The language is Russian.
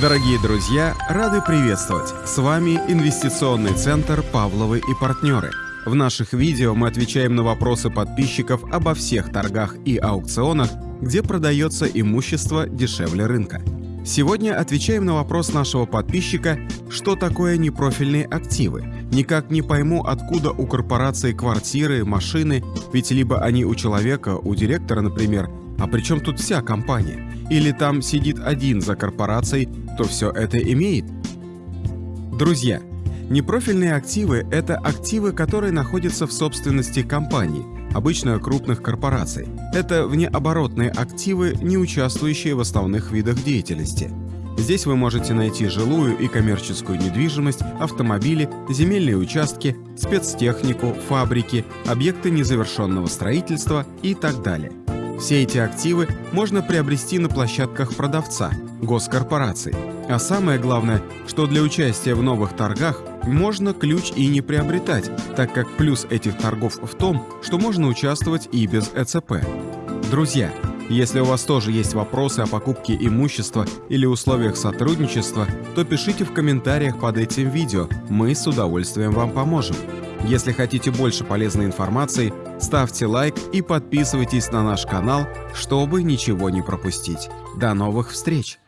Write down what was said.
Дорогие друзья, рады приветствовать! С вами Инвестиционный центр «Павловы и партнеры». В наших видео мы отвечаем на вопросы подписчиков обо всех торгах и аукционах, где продается имущество дешевле рынка. Сегодня отвечаем на вопрос нашего подписчика, что такое непрофильные активы. Никак не пойму, откуда у корпорации квартиры, машины, ведь либо они у человека, у директора, например, а при чем тут вся компания? Или там сидит один за корпорацией, то все это имеет? Друзья, непрофильные активы – это активы, которые находятся в собственности компании, обычно крупных корпораций. Это внеоборотные активы, не участвующие в основных видах деятельности. Здесь вы можете найти жилую и коммерческую недвижимость, автомобили, земельные участки, спецтехнику, фабрики, объекты незавершенного строительства и так далее. Все эти активы можно приобрести на площадках продавца, госкорпораций. А самое главное, что для участия в новых торгах можно ключ и не приобретать, так как плюс этих торгов в том, что можно участвовать и без ЭЦП. Друзья, если у вас тоже есть вопросы о покупке имущества или условиях сотрудничества, то пишите в комментариях под этим видео, мы с удовольствием вам поможем. Если хотите больше полезной информации, ставьте лайк и подписывайтесь на наш канал, чтобы ничего не пропустить. До новых встреч!